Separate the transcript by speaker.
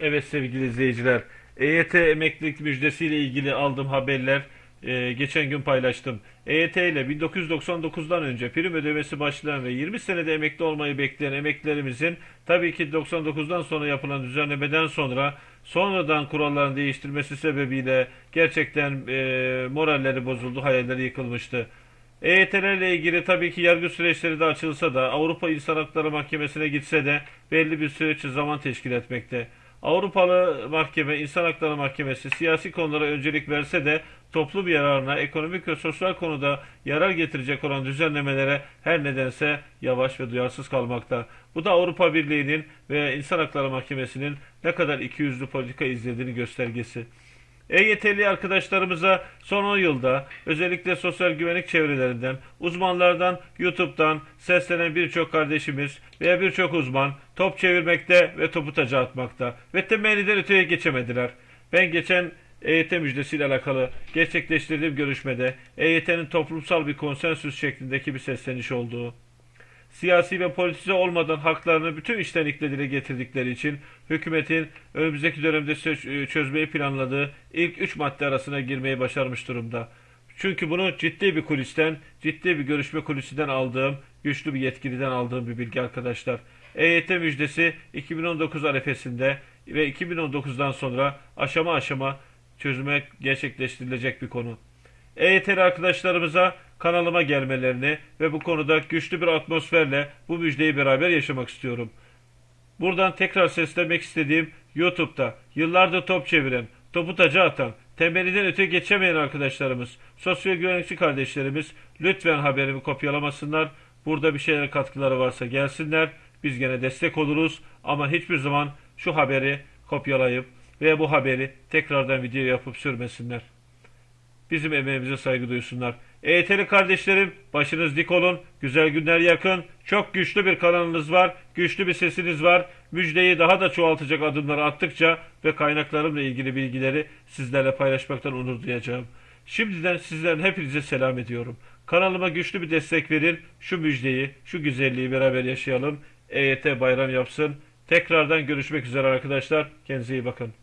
Speaker 1: Evet sevgili izleyiciler, EYT emeklilik müjdesiyle ilgili aldığım haberler e, geçen gün paylaştım. EYT ile 1999'dan önce prim ödemesi başlayan ve 20 senede emekli olmayı bekleyen emeklilerimizin tabii ki 99'dan sonra yapılan düzenlemeden sonra sonradan kuralların değiştirmesi sebebiyle gerçekten e, moralleri bozuldu, hayalleri yıkılmıştı. EYT'lerle ilgili tabii ki yargı süreçleri de açılsa da Avrupa İnsan Hakları Mahkemesi'ne gitse de belli bir süreç zaman teşkil etmekte. Avrupalı Mahkeme, İnsan Hakları Mahkemesi siyasi konulara öncelik verse de toplum yararına, ekonomik ve sosyal konuda yarar getirecek olan düzenlemelere her nedense yavaş ve duyarsız kalmakta. Bu da Avrupa Birliği'nin ve İnsan Hakları Mahkemesi'nin ne kadar ikiyüzlü politika izlediğini göstergesi. EYT'li arkadaşlarımıza son 10 yılda özellikle sosyal güvenlik çevrelerinden, uzmanlardan, YouTube'dan seslenen birçok kardeşimiz veya birçok uzman top çevirmekte ve topu taca atmakta ve temelliden öteye geçemediler. Ben geçen EYT müjdesiyle alakalı gerçekleştirdiğim görüşmede EYT'nin toplumsal bir konsensüs şeklindeki bir sesleniş olduğu, siyasi ve politize olmadan haklarını bütün içtenlikle dile getirdikleri için hükümetin önümüzdeki dönemde sö- çözmeyi planladığı ilk üç madde arasına girmeyi başarmış durumda. Çünkü bunu ciddi bir kulisten, ciddi bir görüşme kulisinden aldığım, güçlü bir yetkiliden aldığım bir bilgi arkadaşlar. EYT müjdesi 2019 arefesinde ve 2019'dan sonra aşama aşama çözüme gerçekleştirilecek bir konu. EYT'li arkadaşlarımıza kanalıma gelmelerini ve bu konuda güçlü bir atmosferle bu müjdeyi beraber yaşamak istiyorum. Buradan tekrar seslemek istediğim YouTube'da yıllardır top çeviren, topu taca atan, temeliden öte geçemeyen arkadaşlarımız, sosyal güvenlikçi kardeşlerimiz lütfen haberimi kopyalamasınlar. Burada bir şeyler katkıları varsa gelsinler. Biz gene destek oluruz ama hiçbir zaman şu haberi kopyalayıp veya bu haberi tekrardan video yapıp sürmesinler. Bizim emeğimize saygı duysunlar. EYT'li kardeşlerim başınız dik olun. Güzel günler yakın. Çok güçlü bir kanalınız var. Güçlü bir sesiniz var. Müjdeyi daha da çoğaltacak adımları attıkça ve kaynaklarımla ilgili bilgileri sizlerle paylaşmaktan onur duyacağım. Şimdiden sizlerin hepinize selam ediyorum. Kanalıma güçlü bir destek verin. Şu müjdeyi, şu güzelliği beraber yaşayalım. EYT bayram yapsın. Tekrardan görüşmek üzere arkadaşlar. Kendinize iyi bakın.